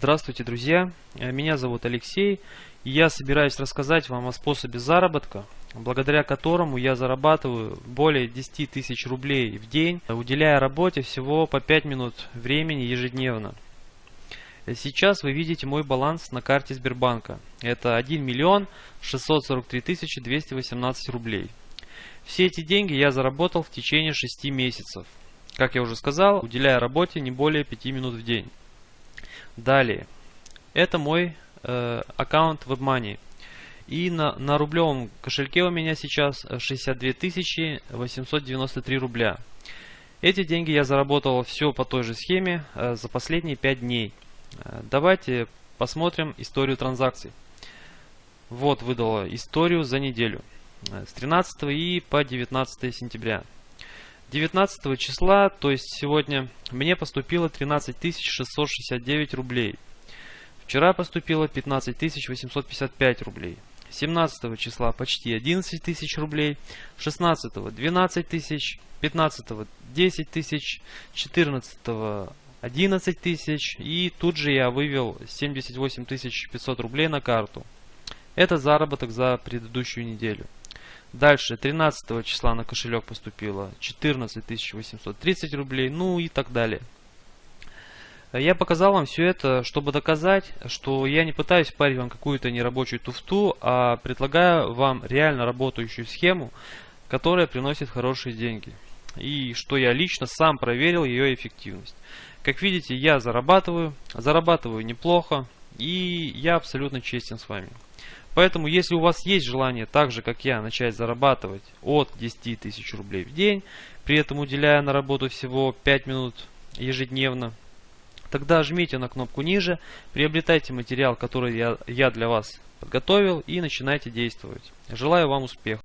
Здравствуйте, друзья! Э, Меня зовут Алексей, и я собираюсь рассказать вам о способе заработка, благодаря которому я зарабатываю более 10 тысяч рублей в день, уделяя работе всего по 5 минут времени ежедневно. Э, Сейчас вы видите мой баланс на карте Сбербанка. Это 1 миллион 643 тысячи 218 рублей. Все эти деньги я заработал в течение 6 месяцев. Как я уже сказал, уделяя работе не более 5 минут в день. Далее. Это мой э, аккаунт WebMoney. И на, на рублевом кошельке у меня сейчас 62 893 рубля. Эти деньги я заработал все по той же схеме э, за последние 5 дней. Э, давайте посмотрим историю транзакций. Вот выдала историю за неделю. Э, с 13 и по 19 сентября. 19 числа, то есть сегодня, мне поступило 13 669 рублей. Вчера поступило 15 855 рублей. 17 числа почти 11 тысяч рублей, 16 12 тысяч, 15 10 тысяч, 14 11 тысяч и тут же я вывел 78 500 рублей на карту. Это заработок за предыдущую неделю. Дальше 13 числа на кошелек поступило 14 830 рублей, ну и так далее. Я показал вам все это, чтобы доказать, что я не пытаюсь парить вам какую-то нерабочую туфту, а предлагаю вам реально работающую схему, которая приносит хорошие деньги. И что я лично сам проверил ее эффективность. Как видите, я зарабатываю, зарабатываю неплохо, и я абсолютно честен с вами. Поэтому, если у вас есть желание, так же как я, начать зарабатывать от 10 тысяч рублей в день, при этом уделяя на работу всего 5 минут ежедневно, тогда жмите на кнопку ниже, приобретайте материал, который я, я для вас подготовил и начинайте действовать. Желаю вам успеха!